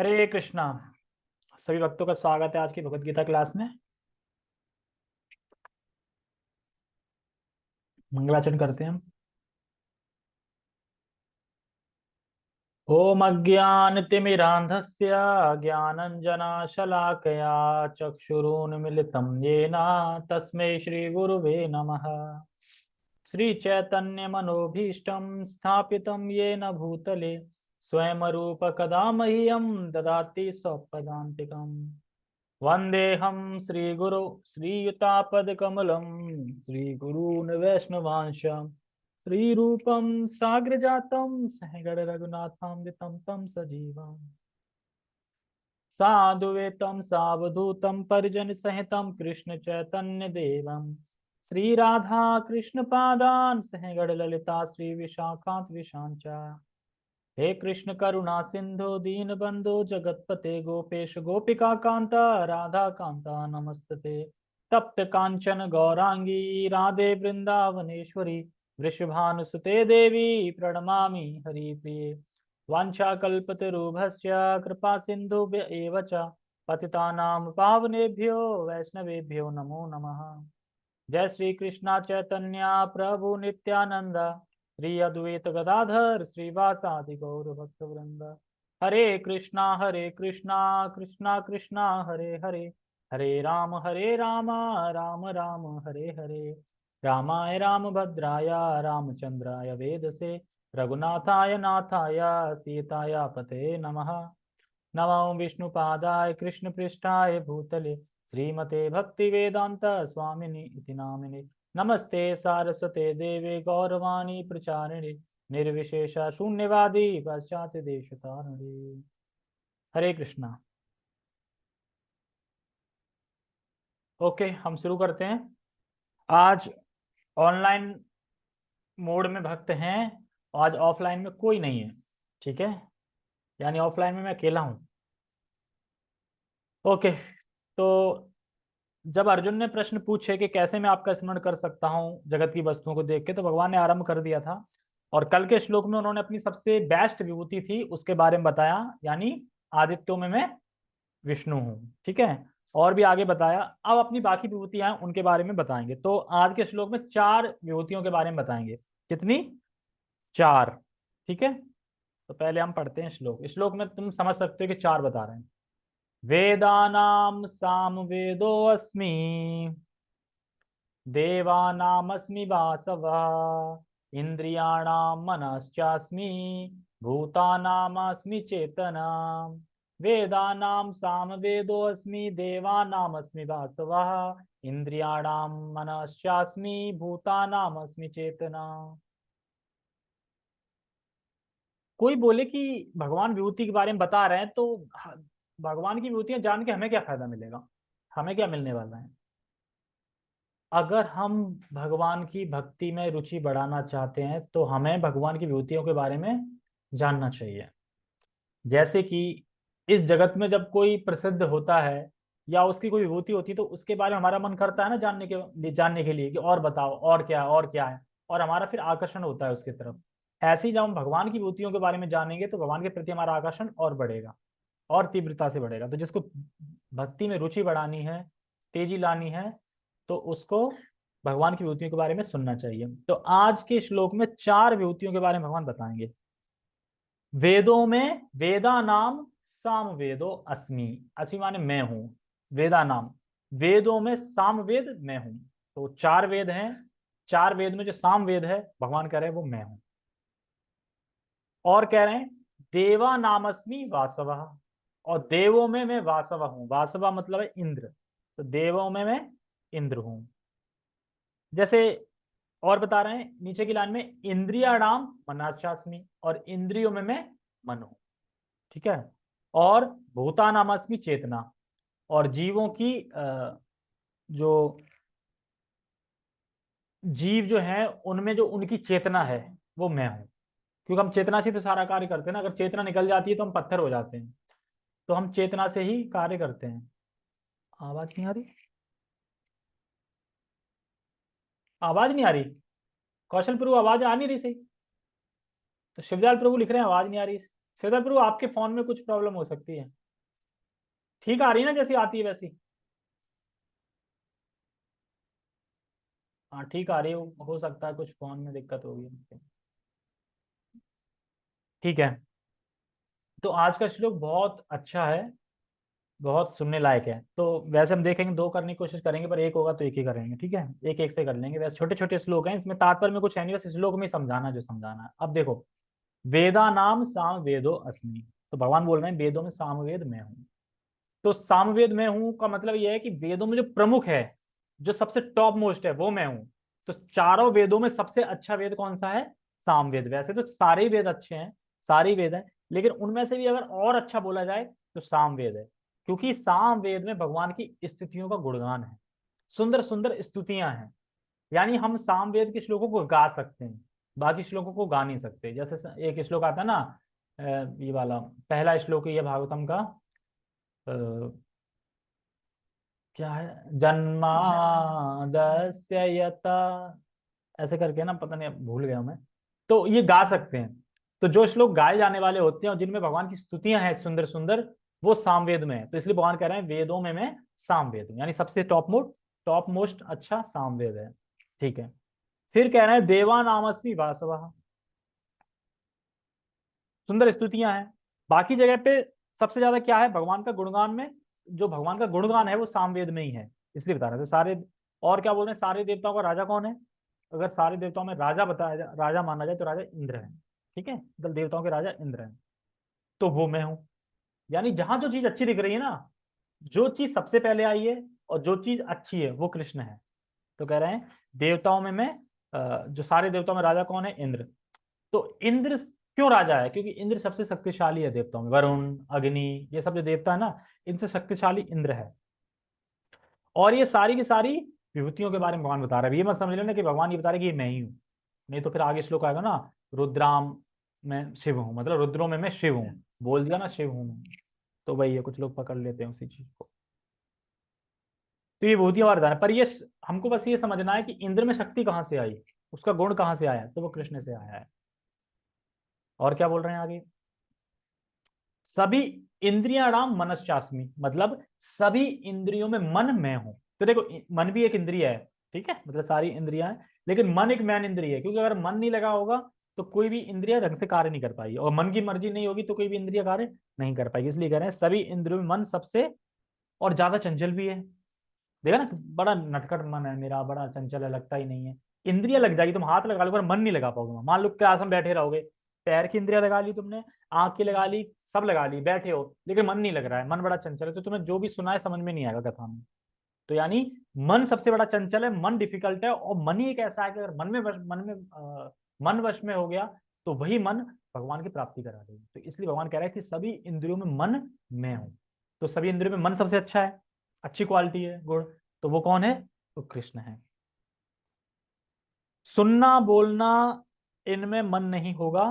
हरे कृष्णा। सभी भक्तों का स्वागत है आज की भगवत गीता क्लास में। मंगलाचरण करते हैं हम। ओम अज्ञान अज्ञानतिमिरान्धस्य ज्ञानञ्जनाशलाकया चक्षुरुन्मिलितं येन तस्मै श्रीगुरुवे नमः। श्रीचैतन्यमनोभीष्टं स्थापितं येन भूतले। स्वयं रूप कदा मह्यम ददाति स्वपदान्तिकम् वन्देऽहं श्रीगुरु, श्रीयुतापदकमलं श्रीगुरून् वैष्णवांश, श्रीरूपं साग्रजातं सहगणरघुनाथान्वितं तं सजीवम्। साधुवेतं सावधूतं कृष्ण कृष्णचैतन्यदेवं श्रीराधा ललिता श्री श्रीविशाखान्त विशाञ्च हे कृष्ण करुणा सिंधु, दीन बंधु, जगतपते गोपेश, गोपिका कांता, राधा कांता नमस्ते तप्त कांचन गौरांगी, राधे वृंदावनेश्वरी, वृषभानुसुते देवी, प्रणमामि हरिप्रिये। वाञ्छाकल्पतरुभस्य, कृपा सिन्धुभ्य एव च, पतितानां पावनेभ्यो, वैष्णवेभ्यो नमो नमः। जय श्री कृष्णा चैतन्य, प्रभु नित्यानंद श्री अद्वैत गदाधर श्रीवासादि गौर भक्त वृंद हरे कृष्णा हरे कृष्णा कृष्णा कृष्णा, हरे हरे। हरे राम हरे राम राम राम, हरे हरे। रामाय राम भद्राय रामचंद्राय वेद से रघुनाथाय नाथाय, सीताय पते नमः। नमो विष्णुपादाय कृष्ण पृष्ठाय भूतले। श्रीमते भक्ति वेदांत स्वामिनि इति नामिने। नमस्ते सारस्वते देवे गौरवाणी प्रचारिणे, निर्विशेष शून्यवादी पाश्चात्य देश हरे कृष्णा। ओके, हम शुरू करते हैं। आज ऑनलाइन मोड में भक्त हैं, आज ऑफलाइन में कोई नहीं है, ठीक है? यानी ऑफलाइन में मैं अकेला हूँ। ओके तो जब अर्जुन ने प्रश्न पूछे कि कैसे मैं आपका स्मरण कर सकता हूँ जगत की वस्तुओं को देख के तो भगवान ने आरंभ कर दिया था। और कल के श्लोक में उन्होंने अपनी सबसे बेस्ट विभूति थी, उसके बारे में बताया, यानी आदित्यों में मैं विष्णु हूँ, ठीक है? और भी आगे बताया। अब अपनी बाकी विभूतियाँ उनके बारे में बताएँगे। तो आज के श्लोक में चार विभूतियों के बारे में बताएँगे। कितनी? चार, ठीक है? तो पहले हम पढ़ते हैं श्लोक। श्लोक में तुम समझ सकते हो कि चार बता रहे हैं। वेदानां सामवेदोऽस्मि देवानामस्मि वासवः। इन्द्रियाणां मनश्चास्मि, भूतानामस्मि चेतना। वेदानां सामवेदोऽस्मि देवानामस्मि वासवः। इन्द्रियाणां मनश्चास्मि, भूतानामस्मि चेतना। कोई बोले कि भगवान विभूति के बारे में बता रहे हैं तो भगवान की विभूतियाँ जान के हमें क्या फ़ायदा मिलेगा? हमें क्या मिलने वाला है? अगर हम भगवान की भक्ति में रुचि बढ़ाना चाहते हैं तो हमें भगवान की विभूतियों के बारे में जानना चाहिए। जैसे कि इस जगत में जब कोई प्रसिद्ध होता है, या उसकी कोई विभूति होती है तो उसके बारे में हमारा मन करता है ना जानने के जानने के लिए कि और बताओ, और क्या और क्या है? और हमारा फिर आकर्षण होता है उसकी तरफ़। ऐसे ही जब हम भगवान की विभूतियों के बारे में जानेंगे तो भगवान के प्रति हमारा आकर्षण और बढ़ेगा। और तीव्रता से बढ़ेगा। तो जिसको भक्ति में रुचि बढ़ानी है, तेज़ी लानी है तो उसको भगवान की विभूतियों के बारे में सुनना चाहिए। तो आज के श्लोक में चार विभूतियों के बारे में भगवान बताएँगे। वेदों में वेदा नाम साम वेदो अस्मि। अस्मि माने मैं हूँ। वेदा नाम। वेदों में साम वेद मैं हूँ। तो चार वेद हैं। चार वेद में जो साम वेद है, भगवान कह रहे हैं वो मैं हूँ। और कह रहे हैं, देवा नामस्मी वासवा। और देवों में मैं वासवा हूँ। वासवा मतलब है इंद्र। तो देवों में मैं इंद्र हूँ। जैसे और बता रहे हैं, नीचे की लाइन में इंद्रियाणाम मनाचास्मी और इंद्रियों में मैं मन हूँ। ठीक है? और भूतानामास्मी चेतना। और जीवों की जो जीव जो है, उनमें जो उनकी चेतना है, वो मैं हूँ। क्योंकि हम चेतना से तो सारा कार्य करते हैं ना। अगर चेतना निकल जाती है तो हम पत्थर हो जाते हैं। तो हम चेतना से ही कार्य करते हैं। आवाज़ नहीं आ रही? आवाज़ नहीं आ रही। कौशल प्रभु आवाज़ आ नहीं रही सही। तो शिवजाल प्रभु लिख रहे हैं आवाज़ नहीं आ रही। श्वेता प्रभु आपके फ़ोन में कुछ प्रॉब्लम हो सकती है। ठीक आ रही ना जैसी आती है वैसी। हाँ ठीक आ रही हो, हो सकता है कुछ फ़ोन में दिक्कत होगी। ठीक है। तो आज का श्लोक बहुत अच्छा है, बहुत सुनने लायक है। तो वैसे हम देखेंगे, दो करने की कोशिश करेंगे, पर एक होगा तो एक ही करेंगे, ठीक है? एक एक से कर लेंगे। वैसे छोटे छोटे श्लोक हैं, इसमें तात्पर्य में कुछ है नहीं, बस श्लोक में समझाना जो समझाना है। अब देखो, वेदा नाम साम वेदो अस्मि। तो भगवान बोल रहे हैं, वेदों में सामवेद मैं हूँ। तो सामवेद मैं हूँ का मतलब यह है कि वेदों में जो प्रमुख है, जो सबसे टॉप मोस्ट है, वो मैं हूँ। तो चारों वेदों में सबसे अच्छा वेद कौन सा है? सामवेद। वैसे तो सारे वेद अच्छे हैं, सारे वेद हैं लेकिन उनमें से भी अगर और अच्छा बोला जाए तो सामवेद है। क्योंकि सामवेद में भगवान की स्थितियों का गुणगान है। सुंदर सुंदर स्तुतियाँ हैं। यानी हम सामवेद के श्लोकों को गा सकते हैं, बाकी श्लोकों को गा नहीं सकते। जैसे एक श्लोक आता है ना ये वाला, पहला श्लोक है भागवतम का क्या है? जन्मादस्य ऐसे करके ना, पता नहीं, भूल गया मैं। तो ये गा सकते हैं। तो जो श्लोक गाए जाने वाले होते हैं और जिनमें भगवान की स्तुतियाँ हैं सुंदर सुंदर, वो सामवेद में है। तो इसलिए भगवान कह रहे हैं, वेदों में मैं सामवेद हूँ। यानी सबसे टॉप मोस्ट टॉप मोस्ट अच्छा सामवेद है। ठीक है। फिर कह रहे हैं देवा नामस्मी वासवा। सुंदर स्तुतियाँ हैं। बाकी जगह पे सबसे ज़्यादा क्या है? भगवान का गुणगान में, जो भगवान का गुणगान है, वो सामवेद में ही है। इसलिए बता रहे थे सारे, और क्या बोल रहे हैं? सारे देवताओं का राजा कौन है? अगर सारे देवताओं में राजा बताया राजा माना जाए तो राजा इंद्र है। ठीक है, दल देवताओं के राजा इंद्र है। तो वो मैं हूँ। यानी जहाँ जो चीज़ अच्छी दिख रही है ना, जो चीज़ सबसे पहले आई है और जो चीज़ अच्छी है, वो कृष्ण है। तो कह रहे हैं, देवताओं में मैं जो सारे देवताओं में राजा कौन है? इंद्र। तो इंद्र क्यों राजा है? क्योंकि इंद्र सबसे शक्तिशाली है देवताओं में। वरुण, अग्नि, ये सब जो देवता है ना, इनसे शक्तिशाली इंद्र है। और ये सारी की सारी विभूतियों के बारे में भगवान बता रहे है। ये मत समझ लेना कि भगवान ये बता रहे कि ये मैं ही हूँ। नहीं तो फिर आगे श्लोक आएगा ना रुद्राम में शिव हूँ मतलब रुद्रों में मैं शिव हूँ। बोल दिया ना, शिव हूँ। तो वही है कुछ लोग पकड़ लेते हैं उसी चीज़ को। तो ये विभूतियाँ वरदान पर ये हमको बस ये समझना है कि इंद्र में शक्ति कहाँ से आई? उसका गुण कहाँ से आया? तो वो कृष्ण से आया है। और क्या बोल रहे हैं आगे? सभी इंद्रियाणाम मनस्ास्मी मतलब सभी इंद्रियों में मन मैं हूँ। तो देखो मन भी एक इंद्रिय है, ठीक है? मतलब सारी इंद्रिया है, लेकिन मन एक मैन इंद्रिय है, क्योंकि अगर मन नहीं लगा होगा तो कोई भी इंद्रिया ढंग से कार्य नहीं कर पाएगी। और मन की मर्ज़ी नहीं होगी तो कोई भी इंद्रिया कार्य नहीं कर पाएगी। इसलिए कह रहे हैं, सभी इंद्रियों में मन सबसे और ज़्यादा चंचल भी है। देखा ना, बड़ा नटखट मन है मेरा, बड़ा चंचल है, लगता ही नहीं है। इंद्रिया लग जाएगी, तुम हाथ लगा लो, पर मन नहीं लगा पाओगे मान लो क्लास में बैठे रहोगे, पैर की इंद्रिया लगा ली तुमने, आँख की लगा ली, सब लगा ली, बैठे हो, लेकिन मन नहीं लग रहा है, मन बड़ा चंचल है तो तुम्हें जो भी सुना है समझ में नहीं आएगा कथा में। तो यानी मन सबसे बड़ा चंचल है, मन डिफ़िकल्ट है, और मन ही एक ऐसा है कि अगर मन में मन में मन वश में हो गया तो वही मन भगवान की प्राप्ति करा देगी। तो इसलिए भगवान कह रहे हैं कि सभी इंद्रियों में मन मैं हूँ। तो सभी इंद्रियों में मन सबसे अच्छा है, अच्छी क्वालिटी है, गुण। तो वो कौन है? तो कृष्ण है। सुनना, बोलना, इनमें मन नहीं होगा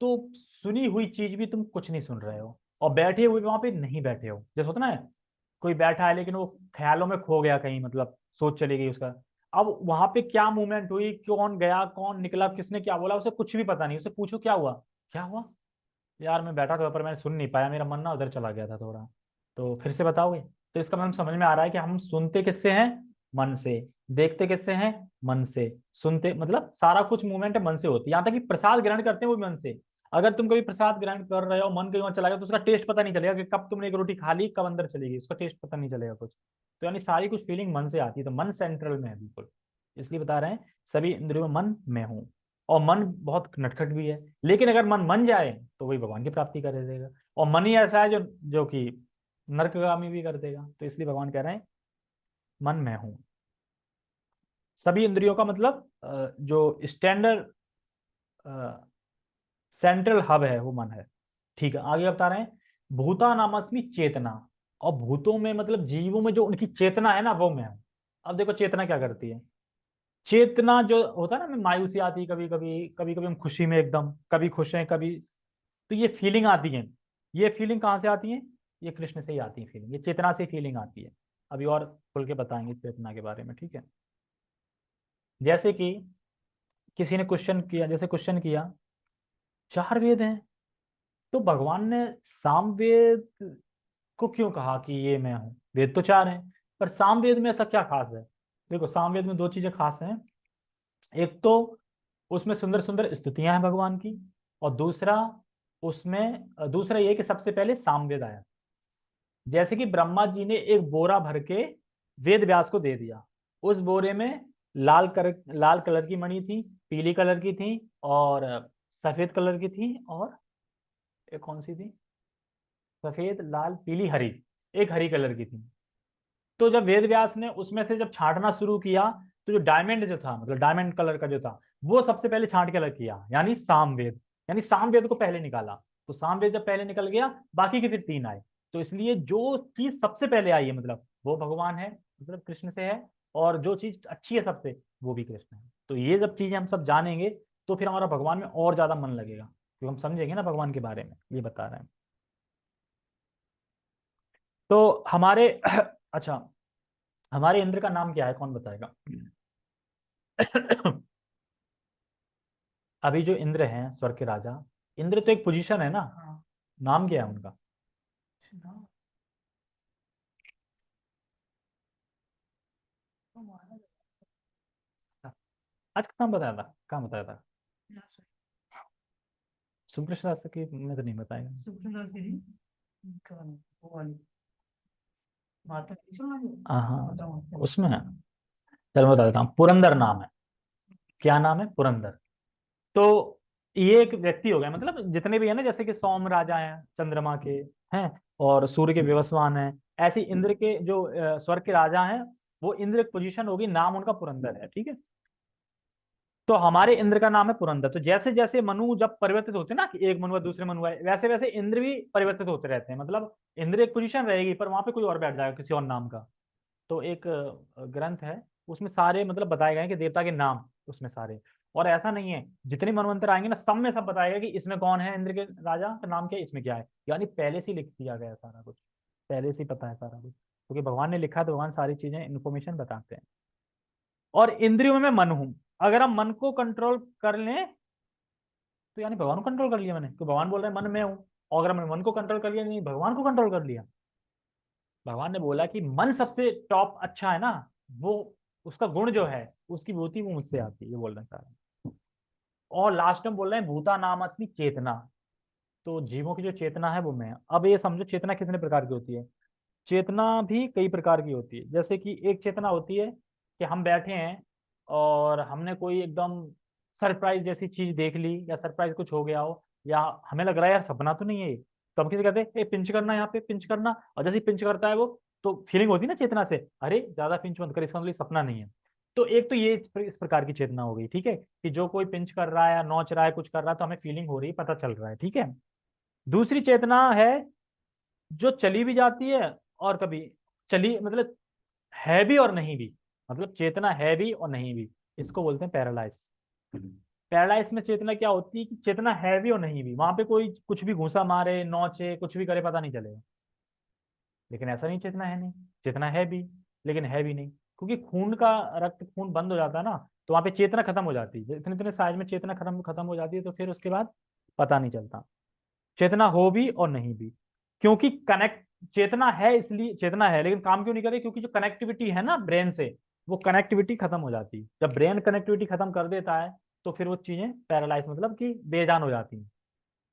तो सुनी हुई चीज़ भी तुम कुछ नहीं सुन रहे हो। और बैठे हुए वहाँ पे नहीं बैठे हो। जैसे होता ना, कोई बैठा है लेकिन वो ख्यालों में खो गया कहीं मतलब सोच चली गई उसका। अब वहाँ पे क्या मूवमेंट हुई? कौन गया? कौन निकला? किसने क्या बोला? उसे कुछ भी पता नहीं। उसे पूछो, क्या हुआ? क्या हुआ? यार, मैं बैठा था, पर मैंने सुन नहीं पाया। मेरा मन ना उधर चला गया था थोड़ा। तो फिर से बताओगे? तो इसका मतलब समझ में आ रहा है कि हम सुनते किससे हैं? मन से। देखते किससे हैं? मन से। सुनते मतलब सारा कुछ मूवमेंट मन से होती है। यहाँ तक कि प्रसाद ग्रहण करते हैं वो मन से। अगर तुम कभी प्रसाद ग्रहण कर रहे हो, मन कहीं चला गया तो उसका टेस्ट पता नहीं चलेगा कि कब तुमने एक रोटी खा ली, कब अंदर चली गई। उसका टेस्ट पता नहीं चलेगा कुछ। तो यानी सारी कुछ फीलिंग मन से आती है तो मन सेंट्रल में है, बिल्कुल। इसलिए बता रहे हैं, सभी इंद्रियों में मन, में हूँ। और मन बहुत नटखट भी है, लेकिन अगर मन मन जाए तो वही भगवान की प्राप्ति कर देगा। और मन ही ऐसा है जो जो कि नर्कगामी भी कर देगा। तो इसलिए भगवान कह रहे हैं, मन, में हूँ। सभी इंद्रियों का मतलब जो स्टैंडर्ड सेंट्रल हब है, वो मन है। ठीक है, आगे बता रहे हैं भूता नामस्मी चेतना। और भूतों में मतलब जीवों में जो उनकी चेतना है ना, वो मैं हूँ। अब देखो चेतना क्या करती है? चेतना जो होता है ना मायूसी आती है कभी कभी कभी कभी हम खुशी में एकदम, कभी खुश हैं, कभी तो ये फीलिंग आती है। ये फीलिंग कहाँ से आती है? ये कृष्ण से ही आती है फीलिंग ये चेतना से फीलिंग आती है। अभी और खुल के बताएँगे चेतना के बारे में, ठीक है? जैसे कि किसी ने क्वेश्चन किया, जैसे क्वेश्चन किया, चार वेद हैं। तो भगवान ने सामवेद को क्यों कहा कि ये मैं हूँ? वेद तो चार हैं, पर सामवेद में ऐसा क्या खास है? देखो, सामवेद में दो चीज़ें खास हैं। एक तो उसमें सुंदर सुंदर स्तुतियाँ हैं भगवान की, और दूसरा उसमें, दूसरा ये कि सबसे पहले सामवेद आया। जैसे कि ब्रह्मा जी ने एक बोरा भर के वेद व्यास को दे दिया। उस बोरे में लाल कर, लाल कलर की मणि थी, पीली कलर की थी, और सफ़ेद कलर की थी, और एक कौन सी थी? सफ़ेद, लाल, पीली, हरी, एक हरी कलर की थी। तो जब वेद व्यास ने उसमें से जब छांटना शुरू किया तो जो डायमंड जो था मतलब डायमंड कलर का जो था, वो सबसे पहले छांट के अलग किया, यानी सामवेद यानी सामवेद को पहले निकाला। तो सामवेद जब पहले निकल गया, बाकी के फिर तीन आए। तो इसलिए जो चीज़ सबसे पहले आई है मतलब वो भगवान है मतलब कृष्ण से है, और जो चीज़ अच्छी है सबसे, वो भी कृष्ण है। तो ये जब चीज़ें हम सब जानेंगे तो फिर हमारा भगवान में और ज़्यादा मन लगेगा, क्योंकि हम समझेंगे ना भगवान के बारे में, ये बता रहे हैं। तो हमारे अच्छा हमारे इंद्र का नाम क्या है? कौन बताएगा? अभी जो इंद्र हैं स्वर्ग के राजा इंद्र तो एक पोजीशन है ना? हाँ। नाम क्या है उनका? आज का नाम बताया था कहाँ बताया था? सुप्रसाद दास की मैं तो नहीं बताएगा हाँ, हाँ। उसमें चलो बता देता हूँ। पुरंदर नाम है। क्या नाम है? पुरंदर। तो ये एक व्यक्ति हो गया मतलब जितने भी है ना जैसे कि सोम राजा हैं चंद्रमा के हैं और सूर्य के व्यवस्वान हैं ऐसी इंद्र के जो स्वर्ग के राजा हैं वो इंद्र पोजीशन होगी नाम उनका पुरंदर है ठीक है? तो हमारे इंद्र का नाम है पुरंदर। तो जैसे जैसे मनु जब परिवर्तित होते हैं ना, कि एक मनु दूसरे मनु आए वैसे वैसे इंद्र भी परिवर्तित होते रहते हैं। मतलब इंद्र एक पोजीशन रहेगी, पर वहाँ पे कोई और बैठ जाएगा, किसी और नाम का। तो एक ग्रंथ है, उसमें सारे मतलब बताए गए कि देवता के नाम उसमें सारे। और ऐसा नहीं है, जितने मनवंतर आएँगे ना, सब में सब बताएगा कि इसमें कौन है इंद्र के राजा का नाम क्या है, इसमें क्या है। यानी पहले से लिख दिया गया सारा कुछ। पहले से पता है सारा कुछ। क्योंकि तो भगवान ने लिखा तो भगवान सारी चीज़ें इन्फॉर्मेशन बताते हैं। और इंद्रियों में मन हूँ। अगर हम मन को कंट्रोल कर लें तो यानी भगवान को कंट्रोल कर लिया मैंने तो भगवान बोल रहे हैं, मन में हूँ। और अगर मैंने मन को कंट्रोल कर लिया, नहीं, भगवान को कंट्रोल कर लिया। भगवान ने बोला कि मन सबसे टॉप अच्छा है ना, वो उसका गुण जो है, उसकी भूति वो मुझसे आती है, ये बोल रहे हैं। और लास्ट में बोल रहे हैं, भूता नाम असली चेतना। तो जीवों की जो चेतना है वो मैं। अब ये समझो, चेतना कितने प्रकार की होती है? चेतना भी कई प्रकार की होती है। जैसे कि एक चेतना होती है कि हम बैठे हैं और हमने कोई एकदम सरप्राइज़ जैसी चीज़ देख ली या सरप्राइज़ कुछ हो गया हो या हमें लग रहा है, यार, सपना तो नहीं है तो हम किसी कहते हैं पिंच करना यहाँ पे, पिंच करना। और जैसे पिंच करता है वो तो फीलिंग होती है ना चेतना से, अरे, ज़्यादा पिंच मत कर, इसका मतलब सपना नहीं है। तो एक तो ये इस प्रकार की चेतना हो गई, ठीक है? कि जो कोई पिंच कर रहा है या नोच रहा है, कुछ कर रहा है तो हमें फीलिंग हो रही है, पता चल रहा है, ठीक है? दूसरी चेतना है जो चली भी जाती है और कभी, चली मतलब है भी और नहीं भी। मतलब चेतना है भी और नहीं भी इसको बोलते हैं पैरालाइज पैरालाइज में चेतना क्या होती है कि चेतना है भी और नहीं भी वहाँ पे कोई कुछ भी घूसा मारे नौचे कुछ भी करे पता नहीं चलेगा। लेकिन ऐसा नहीं चेतना है नहीं। चेतना है भी लेकिन है भी नहीं। क्योंकि खून का रक्त खून बंद हो जाता है ना तो वहाँ पे चेतना खत्म हो जाती है। इतने इतने साइज़ में चेतना खत्म खत्म हो जाती है तो फिर उसके बाद पता नहीं चलता। चेतना हो भी और नहीं भी। क्योंकि कनेक्ट चेतना है इसलिए चेतना है लेकिन काम क्यों नहीं करे? क्योंकि जो कनेक्टिविटी है ना ब्रेन से वो कनेक्टिविटी खत्म हो जाती। है जब ब्रेन कनेक्टिविटी खत्म कर देता है तो फिर वो चीज़ें पैरालाइज मतलब कि बेजान हो जाती हैं।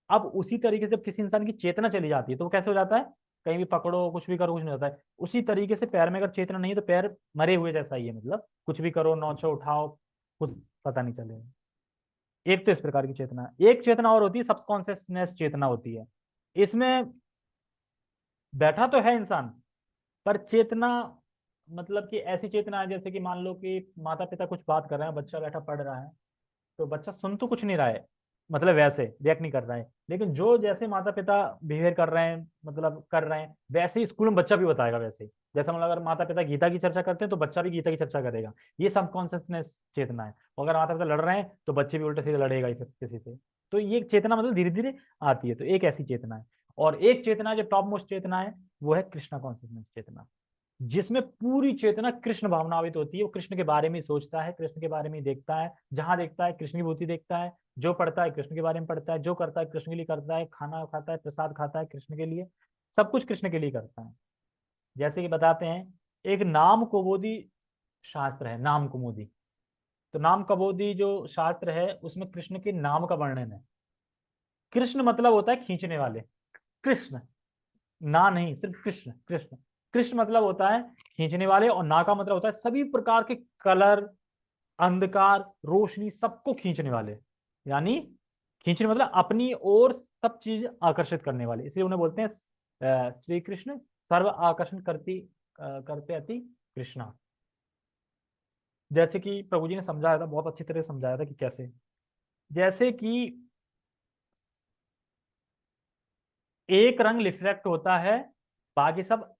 अब उसी तरीके से किसी इंसान की चेतना चली जाती है तो वो कैसे हो जाता है? कहीं भी पकड़ो, कुछ भी करो, कुछ नहीं होता है। उसी तरीके से पैर में अगर चेतना नहीं है तो पैर मरे हुए जैसा ही है मतलब। कुछ भी करो, नौचो, उठाओ, कुछ पता नहीं चलेगा एक तो इस प्रकार की चेतना। एक चेतना और होती है सबकॉन्सियसनेस चेतना होती है। इसमें बैठा तो है इंसान, पर चेतना मतलब कि ऐसी चेतना है, जैसे कि मान लो कि माता पिता कुछ बात कर रहे हैं, बच्चा बैठा पढ़ रहा है तो बच्चा सुन तो कुछ नहीं रहा है मतलब वैसे रिएक्ट नहीं कर रहा है, लेकिन जो जैसे माता पिता बिहेवियर कर रहे हैं मतलब कर रहे हैं, वैसे ही स्कूल में बच्चा भी बताएगा वैसे जैसे मतलब अगर माता पिता गीता की चर्चा करते हैं तो बच्चा भी गीता की चर्चा करेगा। ये सब कॉन्सियसनेस चेतना है। अगर माता पिता लड़ रहे हैं तो बच्चे भी उल्टे सीधे लड़ेगा किसी से। तो ये चेतना मतलब धीरे धीरे आती है तो एक ऐसी चेतना है। और एक चेतना जो टॉप मोस्ट चेतना है, वो है कृष्णा कॉन्सियसनेस चेतना। जिसमें पूरी चेतना कृष्ण भावनावित होती है। वो कृष्ण के बारे में सोचता है, कृष्ण के बारे में देखता है। जहाँ देखता है, कृष्ण की भूति देखता है। जो पढ़ता है, कृष्ण के बारे में पढ़ता है। जो करता है, कृष्ण के लिए करता है। खाना खाता है, प्रसाद खाता है कृष्ण के लिए। सब कुछ कृष्ण के लिए करता है। जैसे कि बताते हैं, एक नाम कुबोधी शास्त्र है, नाम कुमोदी तो नाम कबोधी जो शास्त्र है, उसमें कृष्ण के नाम का वर्णन है। कृष्ण मतलब होता है खींचने वाले। कृष्ण। ना नहीं, सिर्फ़ कृष्ण कृष्ण। कृष्ण मतलब होता है खींचने वाले और ना का मतलब होता है सभी प्रकार के कलर, अंधकार, रोशनी सबको खींचने वाले। यानी खींचने मतलब अपनी ओर सब चीज़ आकर्षित करने वाले। इसलिए उन्हें बोलते हैं श्री कृष्ण, सर्व आकर्षण करती करते अति कृष्णा। जैसे कि प्रभु जी ने समझाया था, बहुत अच्छी तरह से समझाया था कि कैसे। जैसे कि एक रंग रिफ्लेक्ट होता है, बाकी सब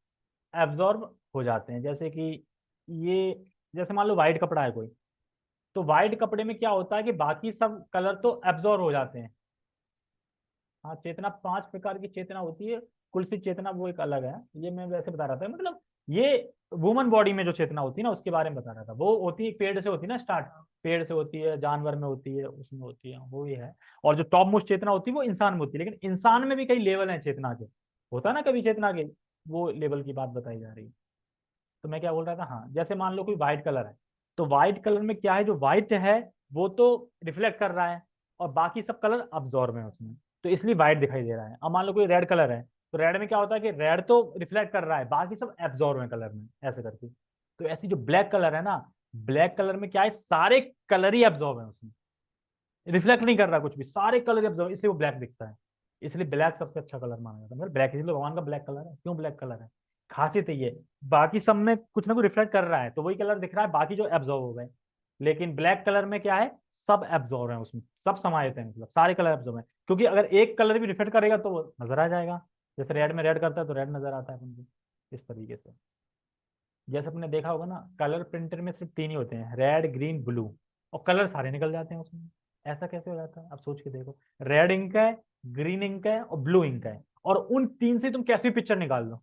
एब्जॉर्ब हो जाते हैं। जैसे कि ये, जैसे मान लो वाइट कपड़ा है कोई तो वाइट कपड़े में क्या होता है कि बाकी सब कलर तो एब्जॉर्ब हो जाते हैं। हाँ चेतना, पाँच प्रकार की चेतना होती है। कुलसी चेतना वो एक अलग है। ये मैं वैसे बता रहा था मतलब ये वुमन बॉडी में जो चेतना होती है ना, उसके बारे में बता रहा था। वो होती है, पेड़ से होती है ना स्टार्ट पेड़ से होती है, जानवर में होती है, उसमें होती है, वो ही है। और जो टॉप मोस्ट चेतना होती है, वो इंसान में होती है। लेकिन इंसान में भी कई लेवल है चेतना के। होता है ना कभी चेतना के? वो लेवल की बात बताई जा रही है। तो मैं क्या बोल रहा था? हाँ जैसे मान लो कोई व्हाइट कलर है तो व्हाइट कलर में क्या है? जो व्हाइट है, वो तो रिफ्लेक्ट कर रहा है और बाकी सब कलर अब्जॉर्व है उसमें। तो इसलिए व्हाइट दिखाई दे रहा है। अब मान लो कोई रेड कलर है तो रेड में क्या होता है कि रेड तो रिफ्लेक्ट कर रहा है, बाकी सब एब्जॉर्व है कलर में, ऐसे करके। तो ऐसी जो ब्लैक कलर है ना ब्लैक कलर में क्या है? सारे कलर ही एब्जॉर्व है उसमें। रिफ्लेक्ट नहीं कर रहा कुछ भी, सारे कलर एब्जॉर्व इसलिए वो ब्लैक दिखता है। इसलिए ब्लैक सबसे अच्छा कलर माना जाता है। मतलब ब्लैक, इसलिए भगवान का ब्लैक कलर है। क्यों ब्लैक कलर है? खासियत ये। बाकी सब में कुछ ना कुछ रिफ्लेक्ट कर रहा है तो वही कलर दिख रहा है, बाकी जो एब्जॉर्व हो गए। लेकिन ब्लैक कलर में क्या है? सब एब्जॉर्व है उसमें, सब समाहित है मतलब सारे कलर एब्जॉर्व है। क्योंकि अगर एक कलर भी रिफ्लेक्ट करेगा तो वो नज़र आ जाएगा। जैसे रेड में रेड करता है तो रेड नज़र आता है इस तरीके से। जैसे अपने देखा होगा ना कलर प्रिंटर में सिर्फ़ तीन ही होते हैं रेड ग्रीन ब्लू और कलर सारे निकल जाते हैं उसमें। ऐसा कैसे हो जाता है? आप सोच के देखो। रेड इंक है ग्रीन इंक है और ब्लू इंक है। और उन तीन से तुम कैसी पिक्चर निकाल दो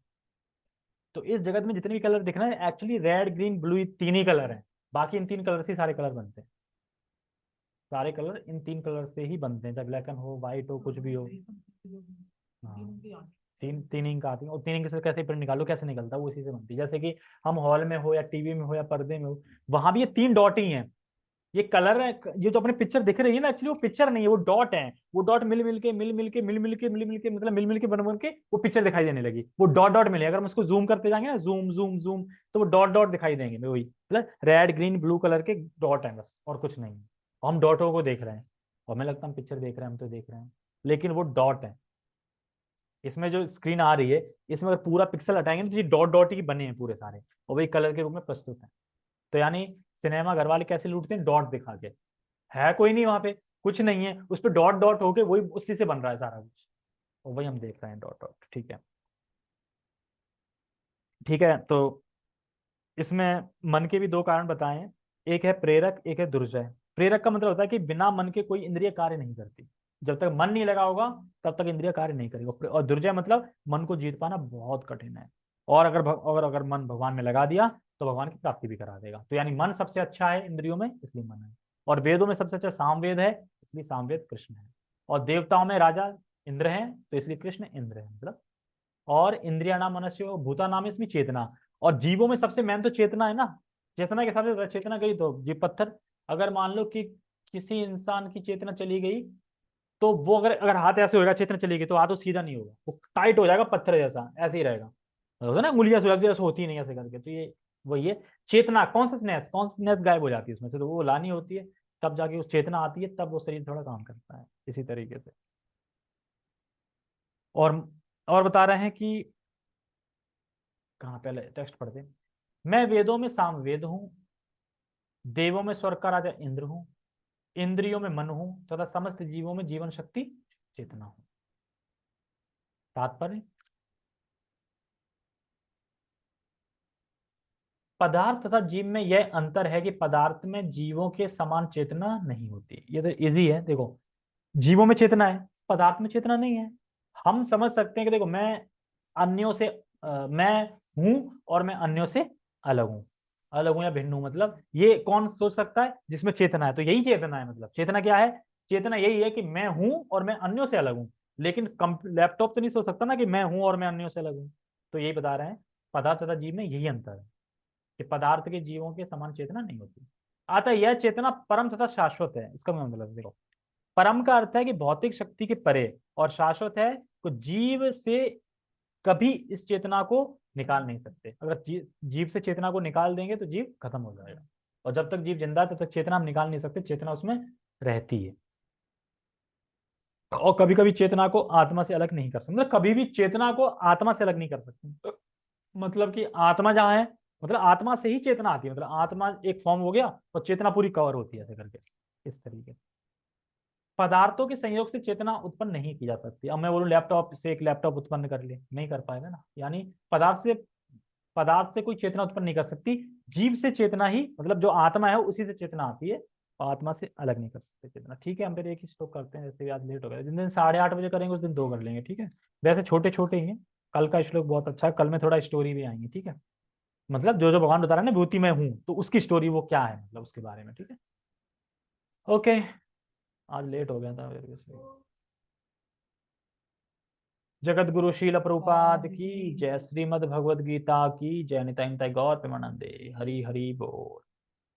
तो इस जगत में जितने भी कलर दिख रहे हैं एक्चुअली रेड ग्रीन ब्लू तीन ही कलर है। बाकी इन तीन कलर से सारे कलर बनते हैं। सारे कलर इन तीन कलर से ही बनते हैं, चाहे ब्लैक एंड हो व्हाइट हो, कुछ भी हो। हाँ। तीन तीन इंक आती है। और तीन इंक से कैसे प्रिंट निकालो, कैसे निकलता है, वो इसी से बनती है। जैसे कि हम हॉल में हो या टीवी में हो या पर्दे में हो, वहाँ भी ये तीन डॉट ही हैं। ये कलर है, ये जो अपने पिक्चर दिख रही है ना एक्चुअली वो पिक्चर नहीं है, वो डॉट है। वो डॉट मिल मिल के, मिल मिल के, मिल मिल के, मिल मिल के मतलब मिल मिल के बन बन के वो पिक्चर दिखाई देने लगी। वो डॉट डॉट मिले। अगर हम उसको जूम करते जाएँगे ना जूम जूम जूम तो वो डॉट डॉट दिखाई देंगे। वही मतलब रेड ग्रीन ब्लू कलर के डॉट है बस, और कुछ नहीं। हम डॉटों को देख रहे हैं, और हमें लगता है हम पिक्चर देख रहे हैं, हम तो देख रहे हैं। लेकिन वो डॉट है। इसमें जो स्क्रीन आ रही है, इसमें अगर पूरा पिक्सल हटाएँगे तो ये डॉट डॉट ही बने हैं पूरे सारे, और वही कलर के रूप में प्रस्तुत है। तो यानी सिनेमा घर वाले कैसे लूटते हैं? डॉट दिखा के। है कोई नहीं वहाँ पे? कुछ नहीं है। उस पर डॉट डॉट होके वही उसी से बन रहा है सारा कुछ। और वही हम देख रहे हैं डॉट डॉट। ठीक है। ठीक है तो इसमें मन के भी दो कारण बताए एक है प्रेरक, एक है दुर्जय। प्रेरक का मतलब होता है कि बिना मन के कोई इंद्रिय कार्य नहीं करती। जब तक मन नहीं लगा होगा, तब तक इंद्रिय कार्य नहीं करेगा। और दुर्जय मतलब मन को जीत पाना बहुत कठिन है। और अगर अगर अगर मन भगवान में लगा दिया तो भगवान की प्राप्ति भी करा देगा। तो यानी मन सबसे अच्छा है इंद्रियों में, इसलिए मन है। और वेदों में सबसे अच्छा सामवेद है, इसलिए सामवेद कृष्ण है। और देवताओं में राजा इंद्र है तो इसलिए कृष्ण इंद्र है मतलब। और इंद्रिया नाम मनुष्य भूता नाम इसमें चेतना। और जीवों में सबसे मेन तो चेतना है ना। चेतना के हिसाब से चेतना गई तो जीव पत्थर। अगर मान लो कि किसी इंसान की चेतना चली गई तो वो अगर अगर हाथ ऐसे होगा चेतना चली गई तो हाथ तो सीधा नहीं होगा। वो टाइट हो जाएगा पत्थर जैसा, ऐसे ही रहेगा। होगा ना, उंगलियाँ जैसे होती नहीं ऐसे करके। तो ये वही है, चेतना कॉन्सियसनेस कॉन्सियसनेस गायब हो जाती है उसमें से तो वो लानी होती है, तब जाके उस चेतना आती है, तब वो शरीर थोड़ा काम करता है, इसी तरीके से। और और बता रहे हैं कि, कहा पहले टेक्स्ट पढ़ते मैं वेदों में सामवेद हूँ, देवों में स्वर्ग का राजा इंद्र हूँ, इंद्रियों में मन हूँ, तथा समस्त जीवों में जीवन शक्ति चेतना हूँ। तात्पर्य पदार्थ तथा जीव में यह अंतर है कि पदार्थ में जीवों के समान चेतना नहीं होती। ये तो इजी है देखो जीवों में चेतना है पदार्थ में चेतना नहीं है। हम समझ सकते हैं कि देखो मैं अन्यों से आ, मैं हूँ और मैं अन्यों से अलग हूँ। अलग हूँ या भिन्न हूँ मतलब ये कौन सोच सकता है? जिसमें चेतना है तो यही चेतना है मतलब चेतना क्या है? चेतना यही है कि मैं हूँ और मैं अन्यों से अलग हूँ लेकिन लैपटॉप तो नहीं सोच सकता ना कि मैं हूँ और मैं अन्यों से अलग हूँ। तो यही बता रहे हैं पदार्थ तथा जीव में यही अंतर है। कि पदार्थ के जीवों के समान चेतना नहीं होती। आता यह चेतना परम तथा शाश्वत है, इसका मैं मतलब देखो। परम का अर्थ है कि भौतिक शक्ति के परे और शाश्वत है तो जीव से कभी इस चेतना को निकाल नहीं सकते। अगर जीव से चेतना को निकाल देंगे तो जीव खत्म हो जाएगा। और जब तक जीव ज़िंदा तब तक चेतना हम निकाल नहीं सकते, चेतना उसमें रहती है। और कभी कभी चेतना को आत्मा से अलग नहीं कर सकते। मतलब कभी भी चेतना को आत्मा से अलग नहीं कर सकते। मतलब कि आत्मा जहाँ है मतलब आत्मा से ही चेतना आती है मतलब आत्मा एक फॉर्म हो गया और चेतना पूरी कवर होती है ऐसे करके, इस तरीके पदार्थों के संयोग से चेतना उत्पन्न नहीं की जा सकती। अब मैं बोलूँ लैपटॉप से एक लैपटॉप उत्पन्न कर ले, नहीं कर पाएगा ना। यानी पदार्थ से पदार्थ से कोई चेतना उत्पन्न नहीं कर सकती, जीव से चेतना ही मतलब जो आत्मा है उसी से चेतना आती है आत्मा से अलग नहीं कर सकते चेतना। ठीक है, हम फिर एक ही स्टॉक करते हैं, जैसे आज लेट हो गया। जिन दिन साढ़े आठ बजे करेंगे, उस दिन दो कर लेंगे, ठीक है? वैसे छोटे छोटे ही हैं। कल का श्लोक बहुत अच्छा है, कल में थोड़ा स्टोरी भी आएँगे, ठीक है? मतलब जो जो भगवान बता रहे हैं ना भूति में हूँ तो उसकी स्टोरी वो क्या है मतलब उसके बारे में, ठीक है? ओके आज लेट हो गया था जगत गुरु शील प्रभुपाद की जय श्रीमद भगवद गीता की जय निताई गौर प्रेमानंदे. हरी हरी बोल.